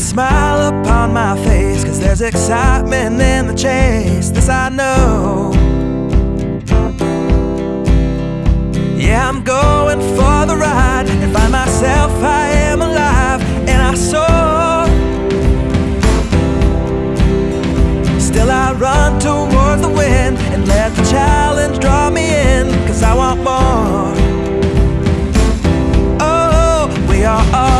that smile upon my face Cause there's excitement in the chase This I know. Yeah, I'm going for the ride And find myself, I am alive And I soar. Still I run toward the wind And let the challenge draw me in Cause I want more. Oh, we are all